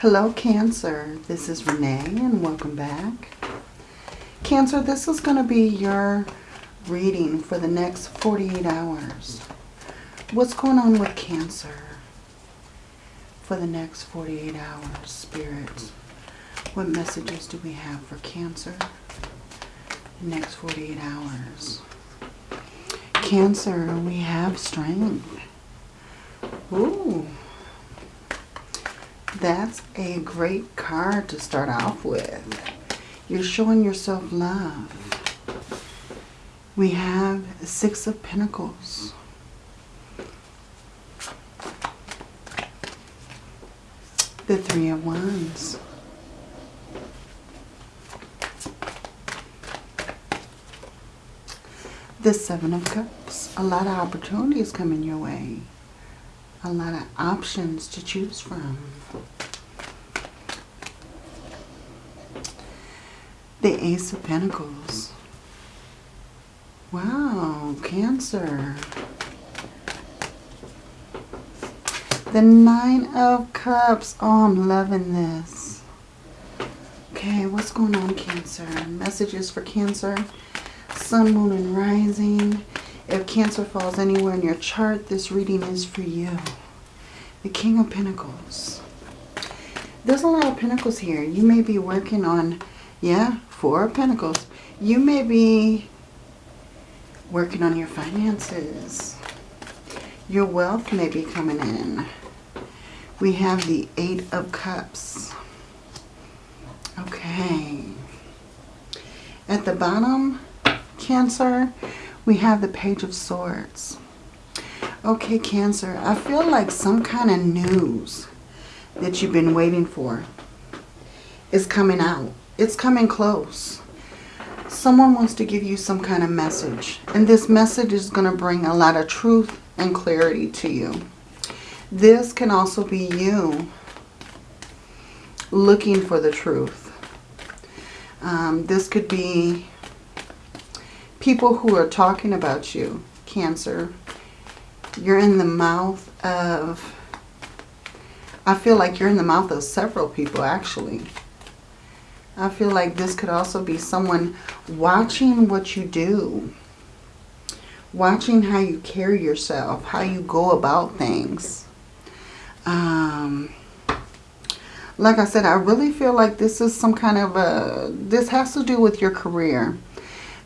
Hello Cancer, this is Renee and welcome back. Cancer, this is going to be your reading for the next 48 hours. What's going on with Cancer for the next 48 hours, Spirit? What messages do we have for Cancer the next 48 hours? Cancer, we have strength. Ooh. That's a great card to start off with. You're showing yourself love. We have Six of Pentacles. The Three of Wands. The Seven of Cups. A lot of opportunities coming your way. A lot of options to choose from. The Ace of Pentacles. Wow, Cancer. The Nine of Cups. Oh, I'm loving this. Okay, what's going on, Cancer? Messages for Cancer. Sun, Moon, and Rising. If Cancer falls anywhere in your chart, this reading is for you. The King of Pentacles. There's a lot of Pentacles here. You may be working on, yeah, Four of Pentacles. You may be working on your finances. Your wealth may be coming in. We have the Eight of Cups. Okay. At the bottom, Cancer, we have the Page of Swords. Okay, Cancer, I feel like some kind of news that you've been waiting for is coming out. It's coming close. Someone wants to give you some kind of message. And this message is going to bring a lot of truth and clarity to you. This can also be you looking for the truth. Um, this could be people who are talking about you, Cancer. You're in the mouth of, I feel like you're in the mouth of several people actually. I feel like this could also be someone watching what you do. Watching how you carry yourself, how you go about things. Um, like I said, I really feel like this is some kind of a, this has to do with your career.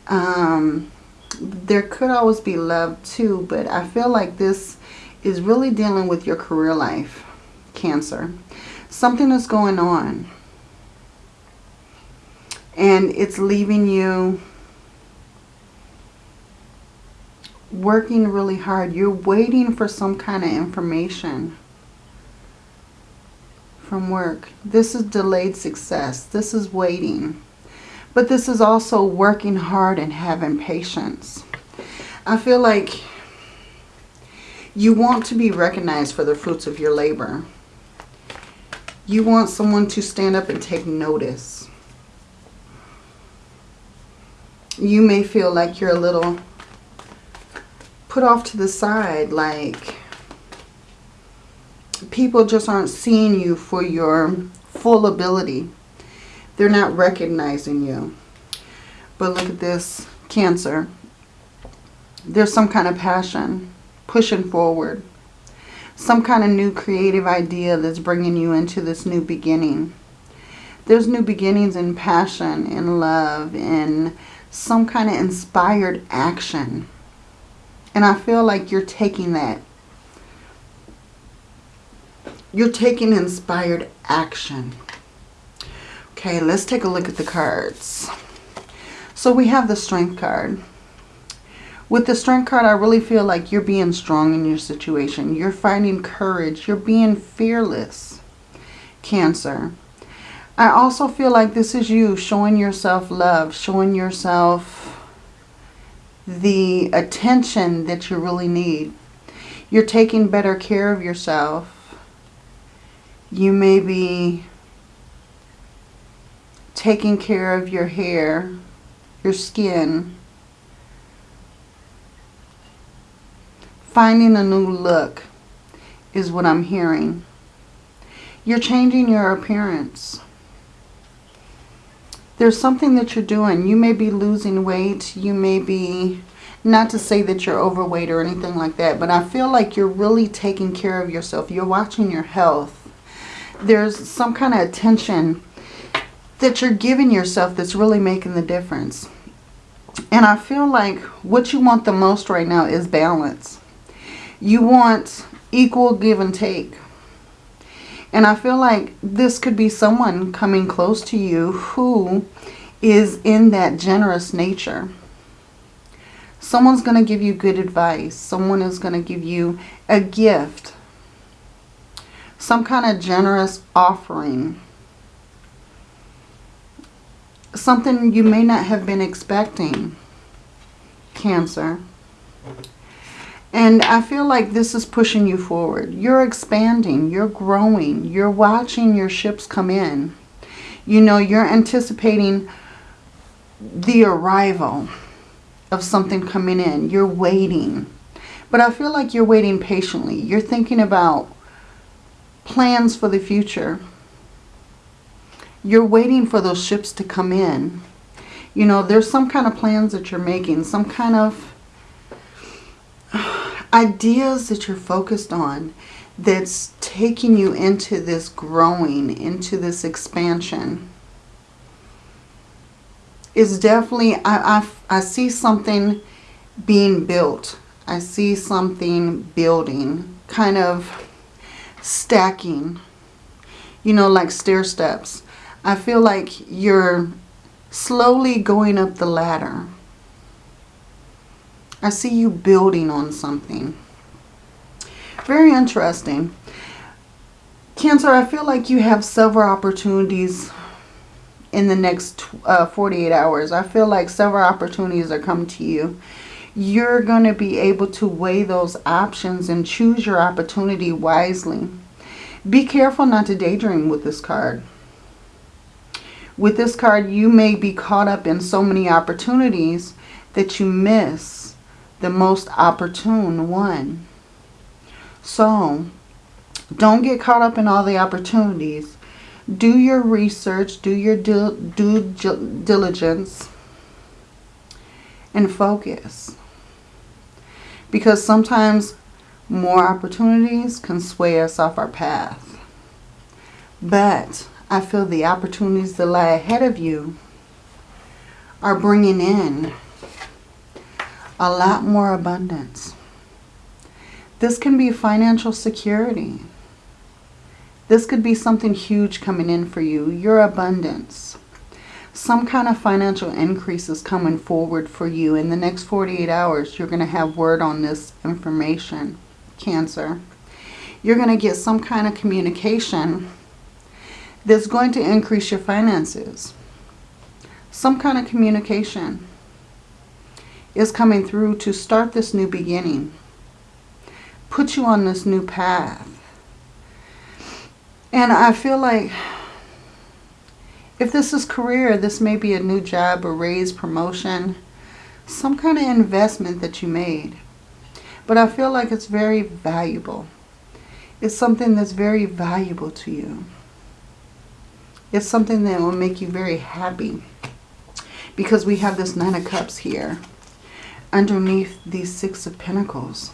Um, there could always be love too, but I feel like this is really dealing with your career life, Cancer. Something is going on. And it's leaving you working really hard. You're waiting for some kind of information from work. This is delayed success. This is waiting. But this is also working hard and having patience. I feel like you want to be recognized for the fruits of your labor. You want someone to stand up and take notice. You may feel like you're a little put off to the side, like people just aren't seeing you for your full ability. They're not recognizing you. But look at this, Cancer. There's some kind of passion pushing forward. Some kind of new creative idea that's bringing you into this new beginning. There's new beginnings in passion, in love, in some kind of inspired action. And I feel like you're taking that. You're taking inspired action. Okay, let's take a look at the cards. So we have the Strength card. With the Strength card, I really feel like you're being strong in your situation. You're finding courage. You're being fearless, Cancer. I also feel like this is you showing yourself love, showing yourself the attention that you really need. You're taking better care of yourself. You may be taking care of your hair, your skin, finding a new look is what I'm hearing. You're changing your appearance. There's something that you're doing. You may be losing weight. You may be, not to say that you're overweight or anything like that, but I feel like you're really taking care of yourself. You're watching your health. There's some kind of attention that you're giving yourself that's really making the difference. And I feel like what you want the most right now is balance. You want equal give and take. And I feel like this could be someone coming close to you who is in that generous nature. Someone's going to give you good advice. Someone is going to give you a gift. Some kind of generous offering. Something you may not have been expecting. Cancer. And I feel like this is pushing you forward. You're expanding. You're growing. You're watching your ships come in. You know, you're anticipating the arrival of something coming in. You're waiting. But I feel like you're waiting patiently. You're thinking about plans for the future. You're waiting for those ships to come in. You know, there's some kind of plans that you're making. Some kind of ideas that you're focused on that's taking you into this growing, into this expansion is definitely, I, I, I see something being built. I see something building, kind of stacking, you know, like stair steps. I feel like you're slowly going up the ladder. I see you building on something. Very interesting. Cancer, I feel like you have several opportunities in the next uh, 48 hours. I feel like several opportunities are coming to you. You're going to be able to weigh those options and choose your opportunity wisely. Be careful not to daydream with this card. With this card, you may be caught up in so many opportunities that you miss the most opportune one. So, don't get caught up in all the opportunities. Do your research, do your due, diligence, and focus. Because sometimes more opportunities can sway us off our path. But I feel the opportunities that lie ahead of you are bringing in a lot more abundance. This can be financial security. This could be something huge coming in for you. Your abundance. Some kind of financial increase is coming forward for you. In the next 48 hours, you're going to have word on this information. Cancer. You're going to get some kind of communication that's going to increase your finances. Some kind of communication is coming through to start this new beginning. Put you on this new path. And I feel like if this is career, this may be a new job, a raise, promotion, some kind of investment that you made. But I feel like it's very valuable. It's something that's very valuable to you. It's something that will make you very happy. Because we have this Nine of Cups here underneath these Six of Pentacles.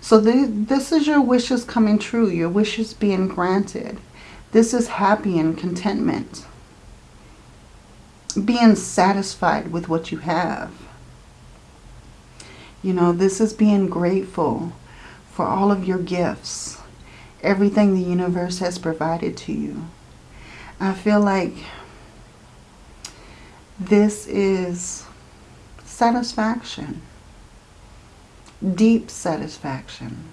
So the, this is your wishes coming true, your wishes being granted. This is happy and contentment. Being satisfied with what you have. You know, this is being grateful for all of your gifts. Everything the universe has provided to you. I feel like this is satisfaction. Deep satisfaction.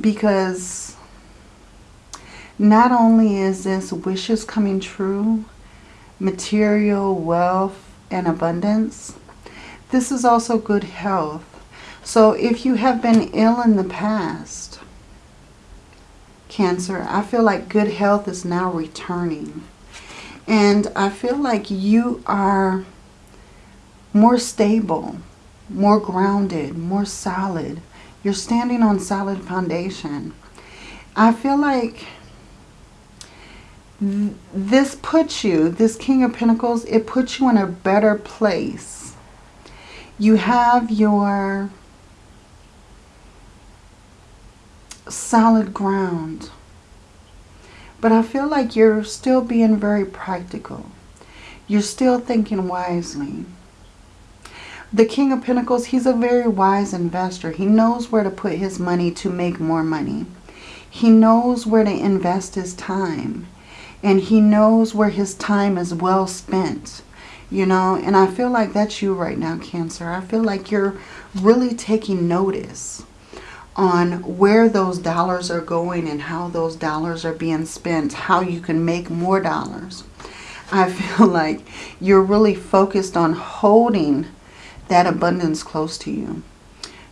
Because not only is this wishes coming true, material, wealth, and abundance, this is also good health. So if you have been ill in the past, Cancer, I feel like good health is now returning. And I feel like you are more stable, more grounded, more solid. You're standing on solid foundation. I feel like this puts you, this King of Pentacles, it puts you in a better place. You have your solid ground. But I feel like you're still being very practical. You're still thinking wisely. The King of Pentacles, he's a very wise investor. He knows where to put his money to make more money. He knows where to invest his time. And he knows where his time is well spent. You know, and I feel like that's you right now, Cancer. I feel like you're really taking notice on where those dollars are going and how those dollars are being spent, how you can make more dollars. I feel like you're really focused on holding that abundance close to you,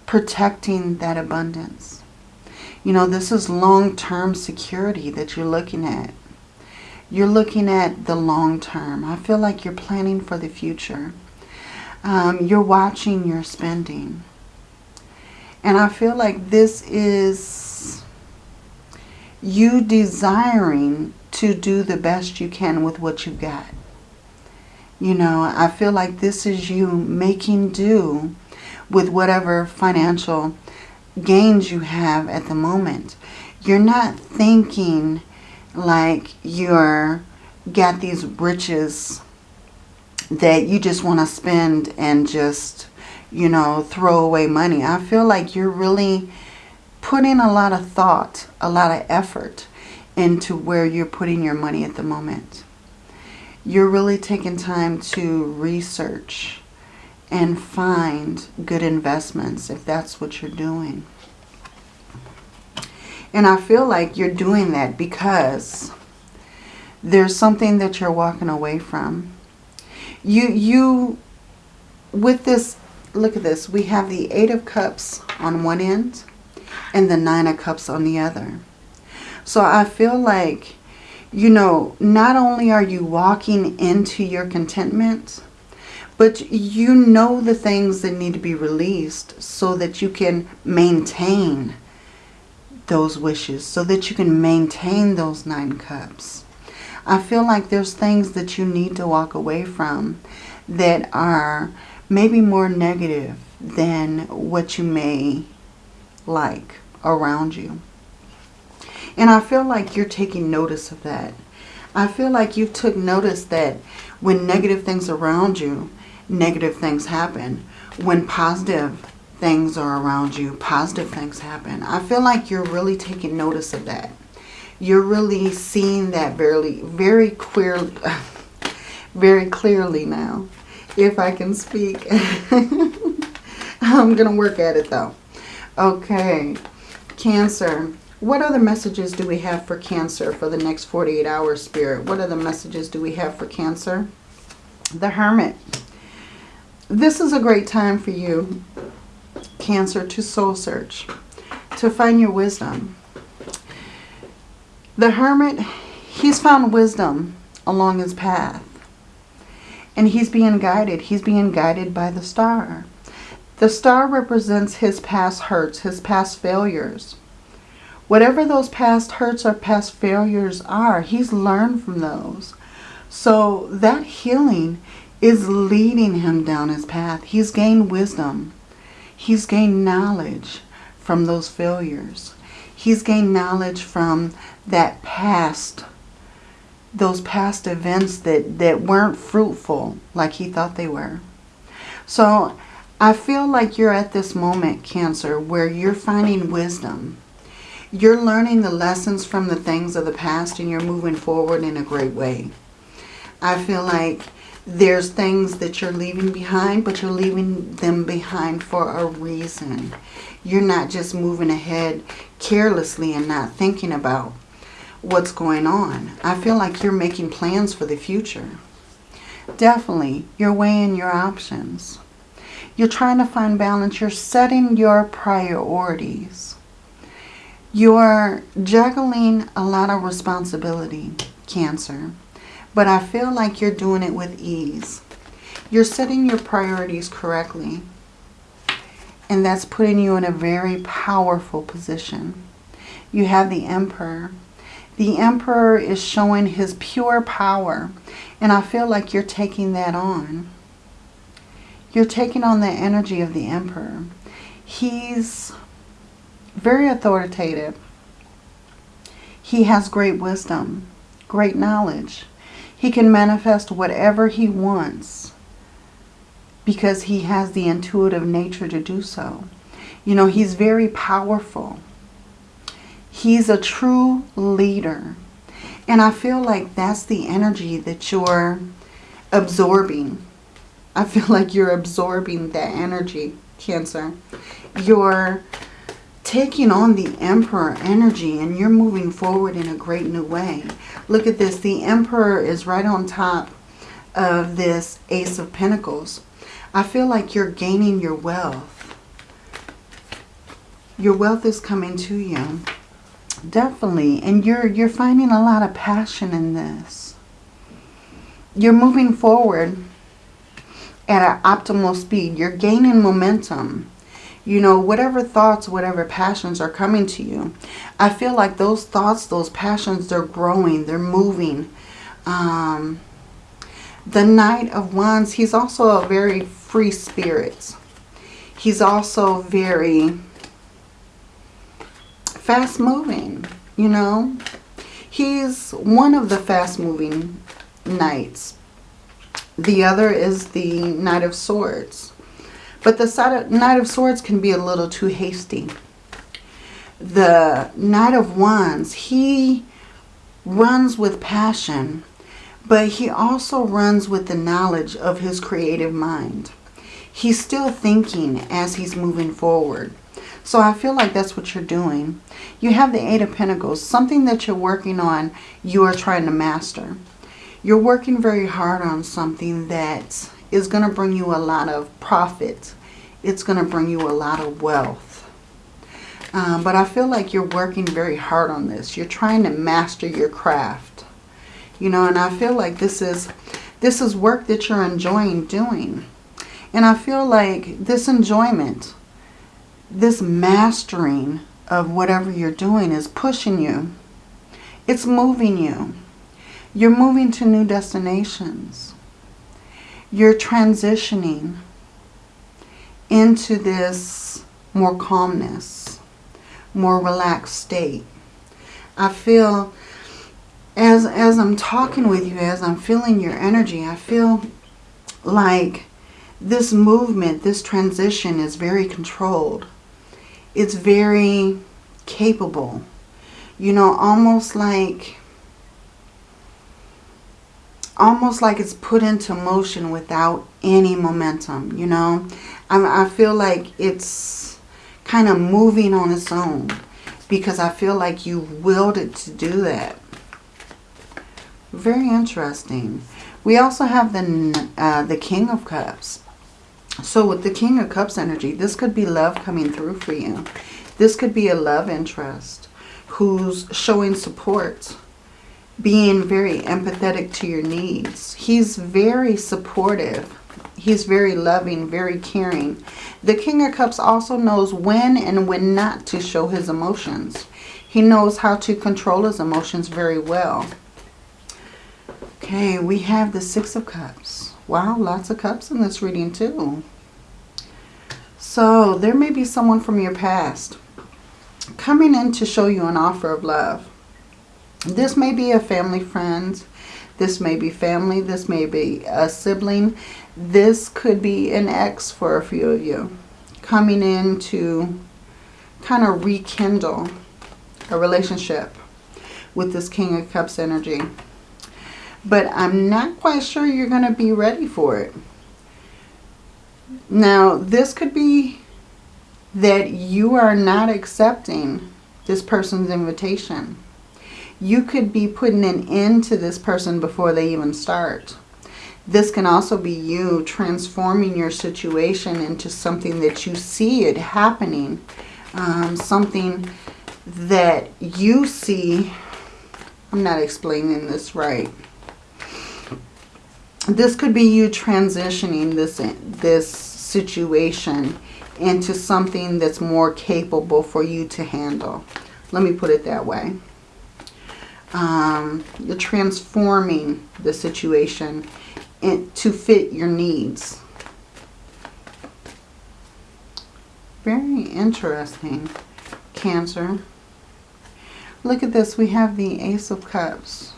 protecting that abundance. You know, this is long-term security that you're looking at. You're looking at the long term. I feel like you're planning for the future. Um, you're watching your spending. And I feel like this is you desiring to do the best you can with what you've got. You know, I feel like this is you making do with whatever financial gains you have at the moment. You're not thinking like you're got these riches that you just want to spend and just, you know, throw away money. I feel like you're really putting a lot of thought, a lot of effort into where you're putting your money at the moment. You're really taking time to research and find good investments if that's what you're doing. And I feel like you're doing that because there's something that you're walking away from. You, you, with this, look at this. We have the Eight of Cups on one end and the Nine of Cups on the other. So I feel like, you know, not only are you walking into your contentment, but you know the things that need to be released so that you can maintain those wishes, so that you can maintain those nine cups. I feel like there's things that you need to walk away from that are maybe more negative than what you may like around you. And I feel like you're taking notice of that. I feel like you took notice that when negative things around you, negative things happen. When positive things are around you, positive things happen. I feel like you're really taking notice of that. You're really seeing that very, very clearly, very clearly now. If I can speak. I'm going to work at it though. Okay. Cancer. What other messages do we have for Cancer for the next 48 hours, Spirit? What other messages do we have for Cancer? The Hermit. This is a great time for you, Cancer, to soul search, to find your wisdom. The Hermit, he's found wisdom along his path. And he's being guided. He's being guided by the star. The star represents his past hurts, his past failures. Whatever those past hurts or past failures are, he's learned from those. So that healing is leading him down his path. He's gained wisdom. He's gained knowledge from those failures. He's gained knowledge from that past, those past events that, that weren't fruitful like he thought they were. So I feel like you're at this moment, Cancer, where you're finding wisdom you're learning the lessons from the things of the past and you're moving forward in a great way. I feel like there's things that you're leaving behind, but you're leaving them behind for a reason. You're not just moving ahead carelessly and not thinking about what's going on. I feel like you're making plans for the future. Definitely, you're weighing your options. You're trying to find balance. You're setting your priorities. You're juggling a lot of responsibility, Cancer. But I feel like you're doing it with ease. You're setting your priorities correctly. And that's putting you in a very powerful position. you have the Emperor. The Emperor is showing his pure power. And I feel like you're taking that on. You're taking on the energy of the Emperor. He's very authoritative. He has great wisdom, great knowledge. He can manifest whatever he wants because he has the intuitive nature to do so. You know, he's very powerful. He's a true leader. And I feel like that's the energy that you're absorbing. I feel like you're absorbing that energy, Cancer. You're taking on the Emperor energy and you're moving forward in a great new way. Look at this. The Emperor is right on top of this Ace of Pentacles. I feel like you're gaining your wealth. Your wealth is coming to you. Definitely. And you're you're finding a lot of passion in this. You're moving forward at an optimal speed. You're gaining momentum. You know, whatever thoughts, whatever passions are coming to you. I feel like those thoughts, those passions, they're growing. They're moving. Um, the Knight of Wands, he's also a very free spirit. He's also very fast moving, you know. He's one of the fast moving knights. The other is the Knight of Swords. But the Knight of Swords can be a little too hasty. The Knight of Wands, he runs with passion, but he also runs with the knowledge of his creative mind. He's still thinking as he's moving forward. So I feel like that's what you're doing. You have the Eight of Pentacles, something that you're working on, you are trying to master. You're working very hard on something that is going to bring you a lot of profit. It's going to bring you a lot of wealth. Um, but I feel like you're working very hard on this. You're trying to master your craft. You know, and I feel like this is this is work that you're enjoying doing. And I feel like this enjoyment, this mastering of whatever you're doing is pushing you. It's moving you. You're moving to new destinations. You're transitioning into this more calmness, more relaxed state. I feel, as, as I'm talking with you, as I'm feeling your energy, I feel like this movement, this transition is very controlled. It's very capable. You know, almost like almost like it's put into motion without any momentum, you know. I, I feel like it's kind of moving on its own because I feel like you willed it to do that. Very interesting. We also have the, uh, the King of Cups. So with the King of Cups energy, this could be love coming through for you. This could be a love interest who's showing support being very empathetic to your needs. He's very supportive. He's very loving, very caring. The King of Cups also knows when and when not to show his emotions. He knows how to control his emotions very well. Okay, we have the Six of Cups. Wow, lots of cups in this reading too. So there may be someone from your past coming in to show you an offer of love. This may be a family friend. This may be family. This may be a sibling. This could be an ex for a few of you. Coming in to kind of rekindle a relationship with this King of Cups energy. But I'm not quite sure you're going to be ready for it. Now, this could be that you are not accepting this person's invitation you could be putting an end to this person before they even start. This can also be you transforming your situation into something that you see it happening. Um, something that you see. I'm not explaining this right. This could be you transitioning this, this situation into something that's more capable for you to handle Let me put it that way. Um, you're transforming the situation to fit your needs. Very interesting, Cancer. Look at this. We have the Ace of Cups.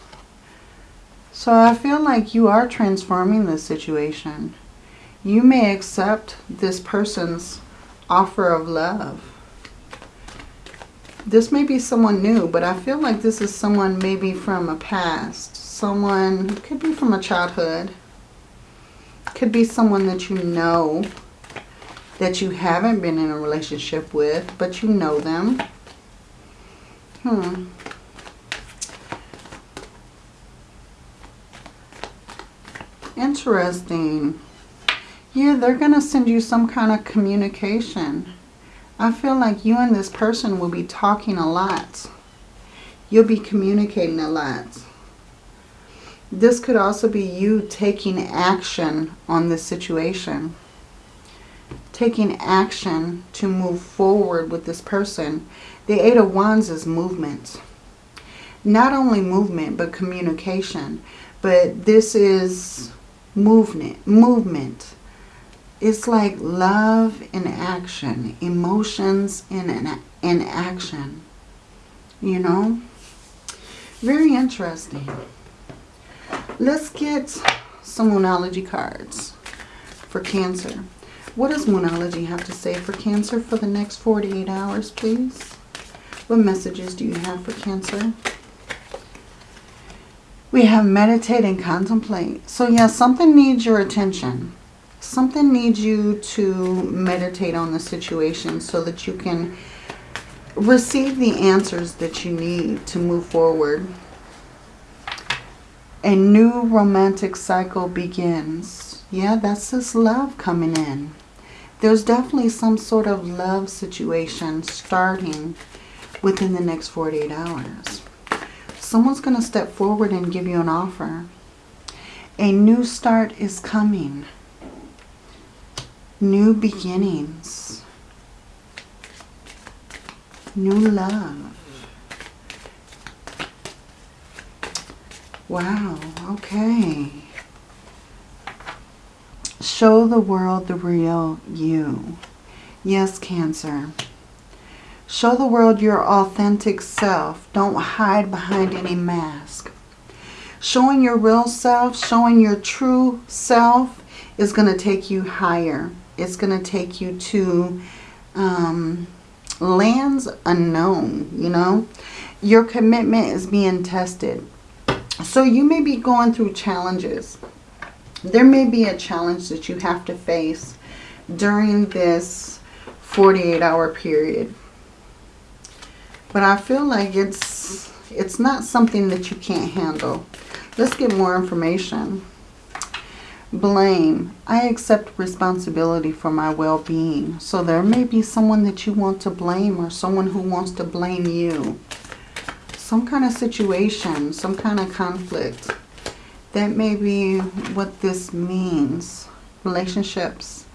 So I feel like you are transforming this situation. You may accept this person's offer of love. This may be someone new, but I feel like this is someone maybe from a past. Someone, could be from a childhood. Could be someone that you know that you haven't been in a relationship with, but you know them. Hmm. Interesting. Yeah, they're going to send you some kind of communication. I feel like you and this person will be talking a lot. You'll be communicating a lot. This could also be you taking action on this situation. Taking action to move forward with this person. The Eight of Wands is movement. Not only movement, but communication. But this is movement. Movement it's like love in action, emotions in, in, in action, you know. Very interesting. Let's get some Moonology cards for Cancer. What does Moonology have to say for Cancer for the next 48 hours, please? What messages do you have for Cancer? We have meditate and contemplate. So, yeah, something needs your attention something needs you to meditate on the situation so that you can receive the answers that you need to move forward. A new romantic cycle begins. Yeah, that's this love coming in. There's definitely some sort of love situation starting within the next 48 hours. Someone's going to step forward and give you an offer. A new start is coming new beginnings, new love. Wow, okay. Show the world the real you. Yes, Cancer. Show the world your authentic self. Don't hide behind any mask. Showing your real self, showing your true self is going to take you higher. It's going to take you to um, lands unknown, you know. Your commitment is being tested. So you may be going through challenges. There may be a challenge that you have to face during this 48 hour period. But I feel like it's it's not something that you can't handle. Let's get more information. Blame. I accept responsibility for my well-being. So there may be someone that you want to blame or someone who wants to blame you. Some kind of situation, some kind of conflict. That may be what this means. Relationships.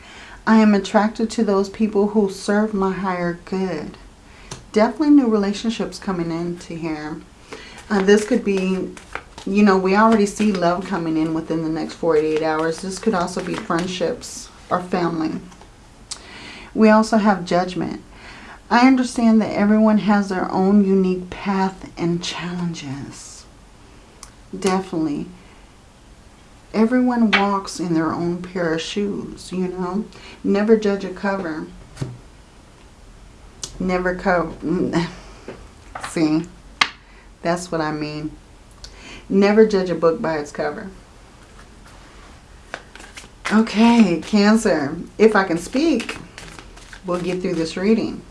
I am attracted to those people who serve my higher good. Definitely new relationships coming into here. Uh, this could be you know, we already see love coming in within the next 48 hours. This could also be friendships or family. We also have judgment. I understand that everyone has their own unique path and challenges. Definitely. Everyone walks in their own pair of shoes, you know. Never judge a cover. Never cover. See, that's what I mean. Never judge a book by its cover. Okay, Cancer. If I can speak, we'll get through this reading.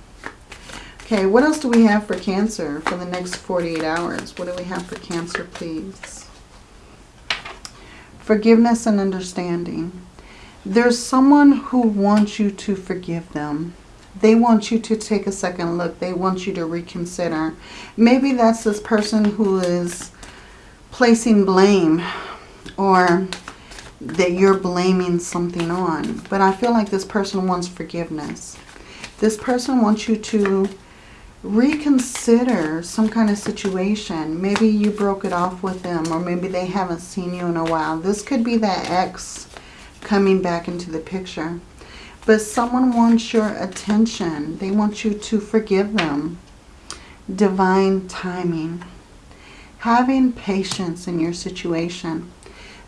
Okay, what else do we have for Cancer for the next 48 hours? What do we have for Cancer, please? Forgiveness and understanding. There's someone who wants you to forgive them. They want you to take a second look. They want you to reconsider. Maybe that's this person who is placing blame or that you're blaming something on. But I feel like this person wants forgiveness. This person wants you to reconsider some kind of situation. Maybe you broke it off with them or maybe they haven't seen you in a while. This could be that ex coming back into the picture. But someone wants your attention. They want you to forgive them. Divine timing. Having patience in your situation.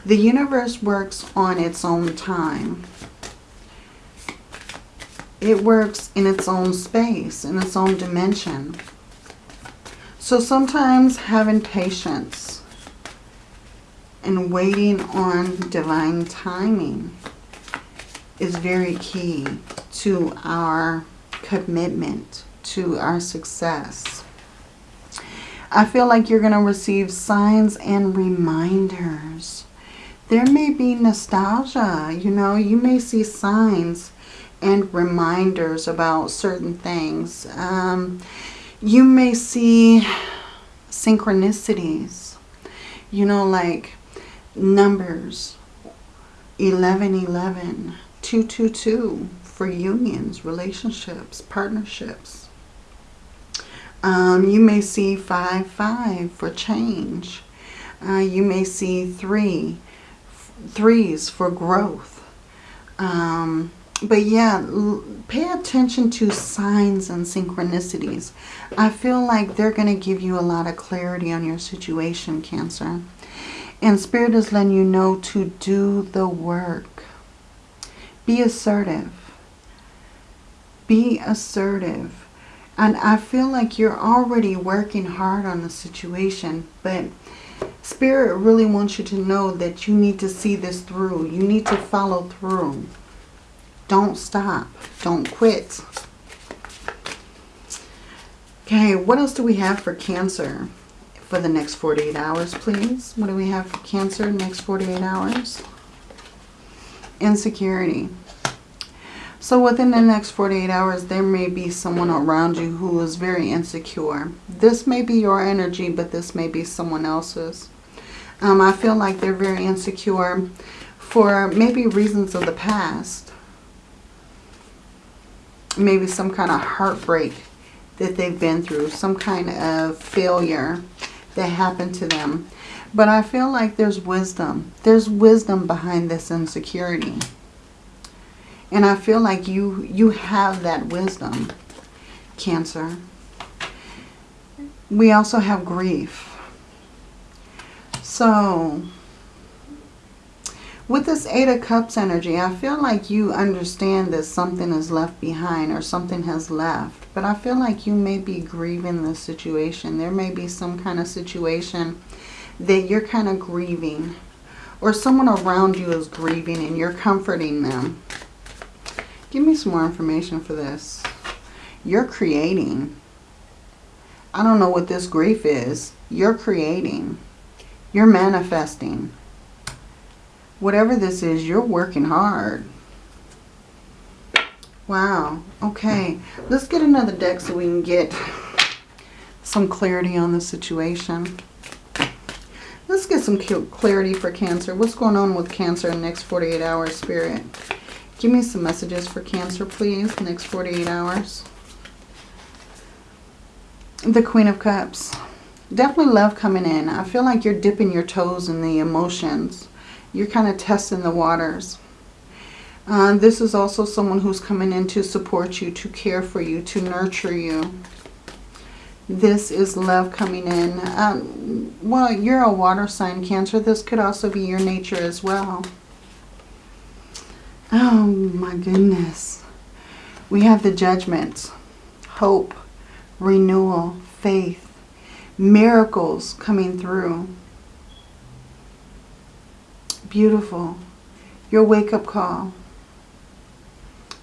The universe works on its own time. It works in its own space, in its own dimension. So sometimes having patience and waiting on divine timing is very key to our commitment, to our success. I feel like you're going to receive signs and reminders. There may be nostalgia, you know, you may see signs and reminders about certain things. Um, you may see synchronicities, you know, like numbers 1111, 222 for unions, relationships, partnerships. Um, you may see 5, 5 for change. Uh, you may see 3, threes for growth. Um, but yeah, pay attention to signs and synchronicities. I feel like they're going to give you a lot of clarity on your situation, Cancer. And Spirit is letting you know to do the work. Be assertive. Be assertive. And I feel like you're already working hard on the situation, but Spirit really wants you to know that you need to see this through. You need to follow through. Don't stop. Don't quit. Okay, what else do we have for Cancer for the next 48 hours, please? What do we have for Cancer next 48 hours? Insecurity. So within the next 48 hours, there may be someone around you who is very insecure. This may be your energy, but this may be someone else's. Um, I feel like they're very insecure for maybe reasons of the past maybe some kind of heartbreak that they've been through, some kind of failure that happened to them. But I feel like there's wisdom. There's wisdom behind this insecurity. And I feel like you, you have that wisdom, Cancer. We also have grief. So, with this Eight of Cups energy, I feel like you understand that something is left behind or something has left. But I feel like you may be grieving the situation. There may be some kind of situation that you're kind of grieving. Or someone around you is grieving and you're comforting them. Give me some more information for this. You're creating. I don't know what this grief is. You're creating. You're manifesting whatever this is, you're working hard. Wow. Okay. Let's get another deck so we can get some clarity on the situation. Let's get some clarity for Cancer. What's going on with Cancer in the next 48 hours, Spirit? Give me some messages for Cancer, please, next 48 hours. The Queen of Cups. Definitely love coming in. I feel like you're dipping your toes in the emotions you're kind of testing the waters. Uh, this is also someone who's coming in to support you, to care for you, to nurture you. This is love coming in. Um, well, you're a water sign, Cancer. This could also be your nature as well. Oh, my goodness. We have the judgments, hope, renewal, faith, miracles coming through. Beautiful. Your wake-up call.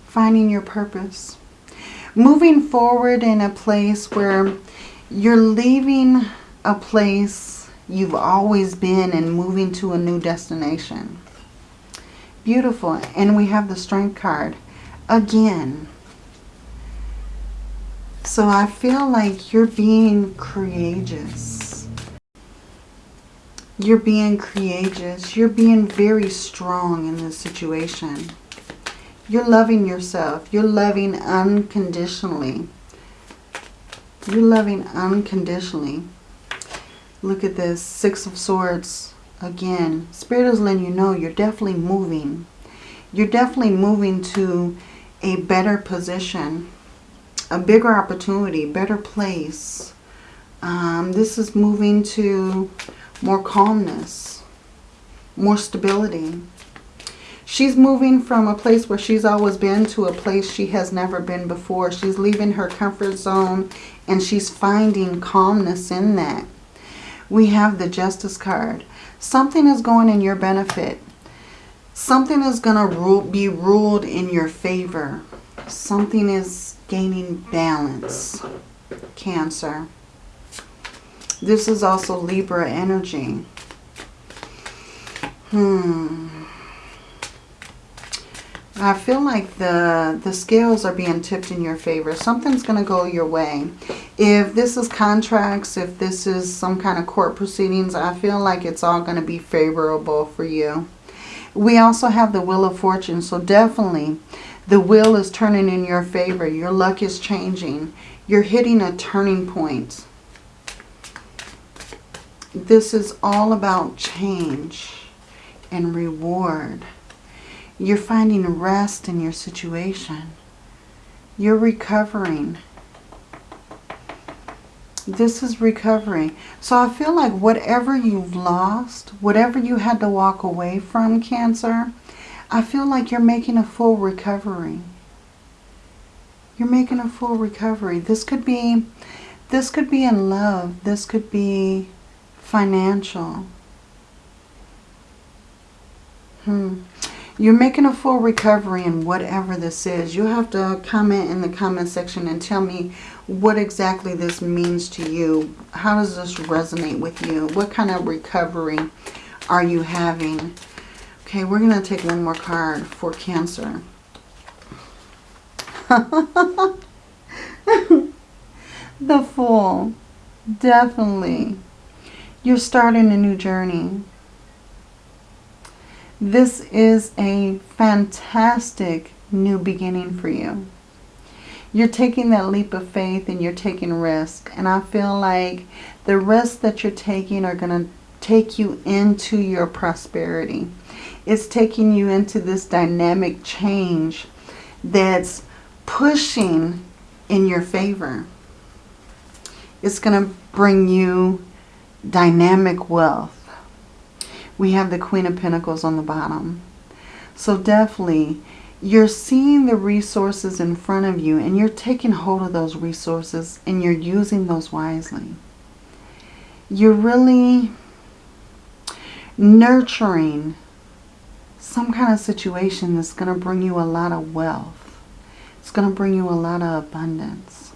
Finding your purpose. Moving forward in a place where you're leaving a place you've always been and moving to a new destination. Beautiful. And we have the Strength card. Again. So I feel like you're being courageous you're being courageous. You're being very strong in this situation. You're loving yourself. You're loving unconditionally. You're loving unconditionally. Look at this. Six of Swords. Again, Spirit is letting you know you're definitely moving. You're definitely moving to a better position, a bigger opportunity, better place. Um, this is moving to more calmness, more stability. She's moving from a place where she's always been to a place she has never been before. She's leaving her comfort zone and she's finding calmness in that. We have the Justice card. Something is going in your benefit. Something is going to rule, be ruled in your favor. Something is gaining balance. Cancer. This is also Libra energy. Hmm. I feel like the, the scales are being tipped in your favor. Something's going to go your way. If this is contracts, if this is some kind of court proceedings, I feel like it's all going to be favorable for you. We also have the Wheel of Fortune. So definitely the wheel is turning in your favor. Your luck is changing. You're hitting a turning point. This is all about change and reward. You're finding rest in your situation. You're recovering. This is recovery. So I feel like whatever you've lost, whatever you had to walk away from, Cancer, I feel like you're making a full recovery. You're making a full recovery. This could be this could be in love. This could be financial. Hmm. You're making a full recovery in whatever this is. You'll have to comment in the comment section and tell me what exactly this means to you. How does this resonate with you? What kind of recovery are you having? Okay, we're going to take one more card for Cancer. the Fool. Definitely. You're starting a new journey. This is a fantastic new beginning for you. You're taking that leap of faith and you're taking risk. And I feel like the risks that you're taking are going to take you into your prosperity. It's taking you into this dynamic change that's pushing in your favor. It's going to bring you dynamic wealth we have the Queen of Pentacles on the bottom. So definitely, you're seeing the resources in front of you and you're taking hold of those resources and you're using those wisely. You're really nurturing some kind of situation that's going to bring you a lot of wealth. It's going to bring you a lot of abundance.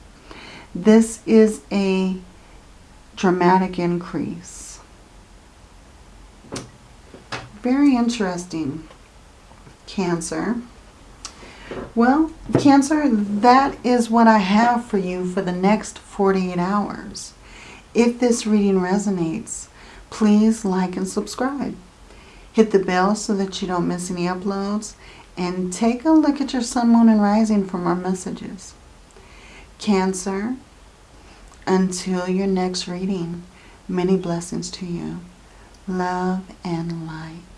This is a dramatic increase very interesting, Cancer. Well, Cancer, that is what I have for you for the next 48 hours. If this reading resonates, please like and subscribe. Hit the bell so that you don't miss any uploads. And take a look at your sun, moon, and rising for more messages. Cancer, until your next reading, many blessings to you. Love and light.